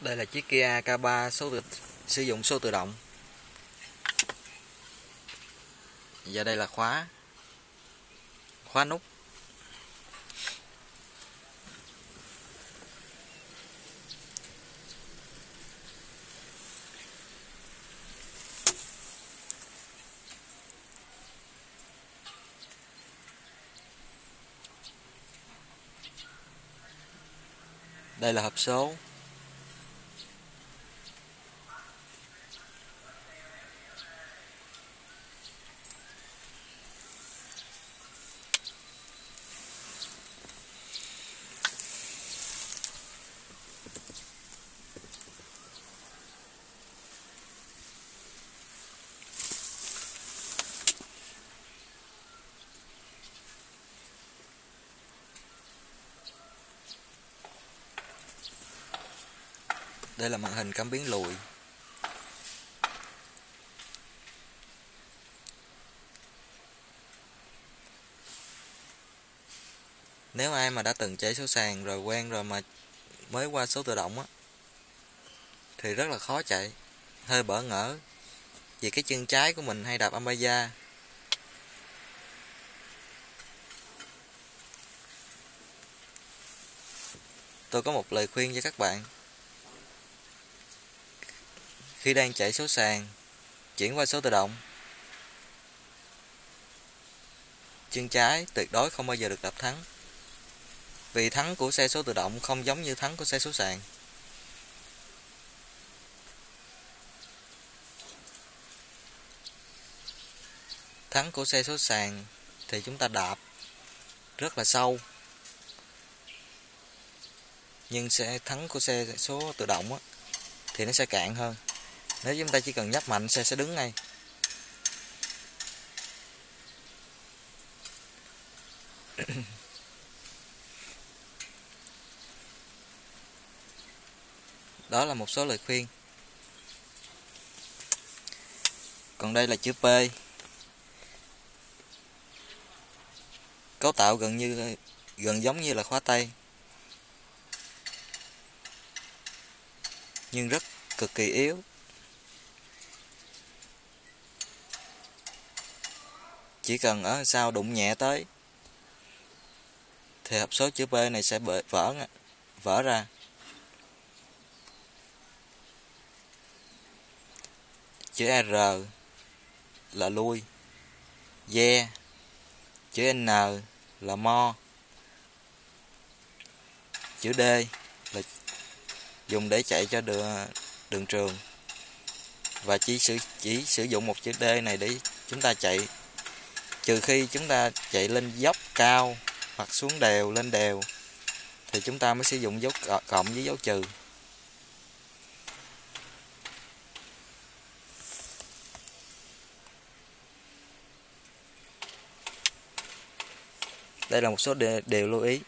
Đây là chiếc Kia K3 số tự, sử dụng số tự động. Và đây là khóa. Khóa nút. Đây là hộp số Đây là màn hình cảm biến lùi. Nếu ai mà đã từng chạy số sàn rồi quen rồi mà mới qua số tự động á, Thì rất là khó chạy. Hơi bỡ ngỡ Vì cái chân trái của mình hay đạp Amaya Tôi có một lời khuyên cho các bạn khi đang chạy số sàn chuyển qua số tự động. Chân trái tuyệt đối không bao giờ được đập thắng vì thắng của xe số tự động không giống như thắng của xe số sàn. Thắng của xe số sàn thì chúng ta đạp rất là sâu nhưng xe thắng của xe số tự động á, thì nó sẽ cạn hơn nếu chúng ta chỉ cần nhấp mạnh xe sẽ đứng ngay. Đó là một số lời khuyên. Còn đây là chữ P. Cấu tạo gần như, gần giống như là khóa tay. Nhưng rất cực kỳ yếu. Chỉ cần ờ, ở sau đụng nhẹ tới. Thì hộp số chữ P này sẽ vỡ vỡ ra. Chữ R là lui. Yeah chữ N là mo. Chữ D là dùng để chạy cho đường, đường trường. Và chỉ sử chỉ sử dụng một chữ D này để chúng ta chạy trừ khi chúng ta chạy lên dốc cao hoặc xuống đều lên đều thì chúng ta mới sử dụng dấu cộng với dấu trừ. Đây là một số điều lưu ý.